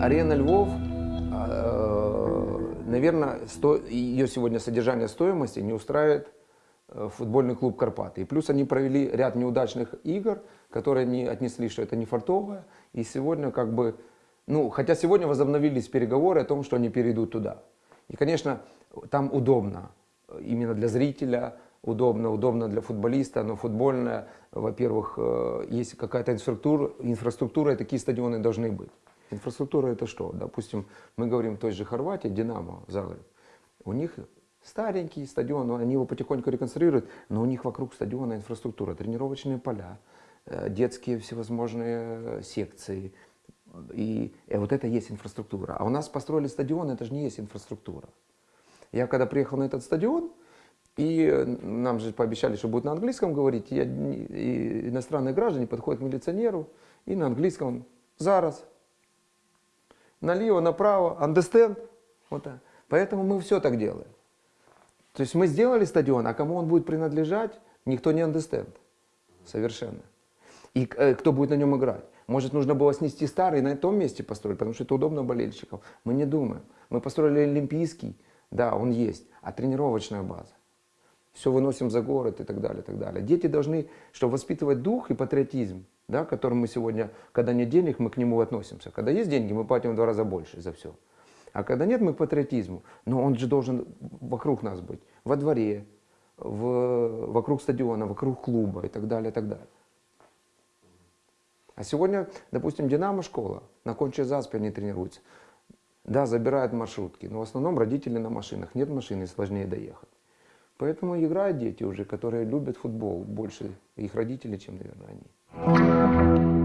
Арена Львов, наверное, ее сегодня содержание стоимости не устраивает э, футбольный клуб Карпаты. И плюс они провели ряд неудачных игр, которые они отнесли, что это не фартовое. И сегодня как бы, ну, хотя сегодня возобновились переговоры о том, что они перейдут туда. И, конечно, там удобно, именно для зрителя, удобно, удобно для футболиста, но футбольная, во-первых, э, есть какая-то инфраструктура, инфраструктура, и такие стадионы должны быть. Инфраструктура это что? Допустим, мы говорим той же Хорватии, Динамо, Загреб. У них старенький стадион, они его потихоньку реконструируют, но у них вокруг стадиона инфраструктура, тренировочные поля, э, детские всевозможные секции. И, и вот это есть инфраструктура. А у нас построили стадион, это же не есть инфраструктура. Я когда приехал на этот стадион, и нам же пообещали, что будут на английском говорить, и, и иностранные граждане подходят к милиционеру и на английском «Зараз», налево, направо, understand? Вот так. Поэтому мы все так делаем. То есть мы сделали стадион, а кому он будет принадлежать, никто не understand. Совершенно. И э, кто будет на нем играть. Может, нужно было снести старый и на том месте построить, потому что это удобно болельщикам. Мы не думаем. Мы построили Олимпийский, да, он есть, а тренировочная база. Все выносим за город и так далее, и так далее. Дети должны, чтобы воспитывать дух и патриотизм, да, к которому мы сегодня, когда нет денег, мы к нему относимся. Когда есть деньги, мы платим в два раза больше за все. А когда нет, мы к патриотизму. Но он же должен вокруг нас быть. Во дворе, в, вокруг стадиона, вокруг клуба и так далее, и так далее. А сегодня, допустим, Динамо школа, на конче заспе они тренируются. Да, забирают маршрутки, но в основном родители на машинах. Нет машины, сложнее доехать. Поэтому играют дети уже, которые любят футбол больше их родителей, чем, наверное, они. Thank you.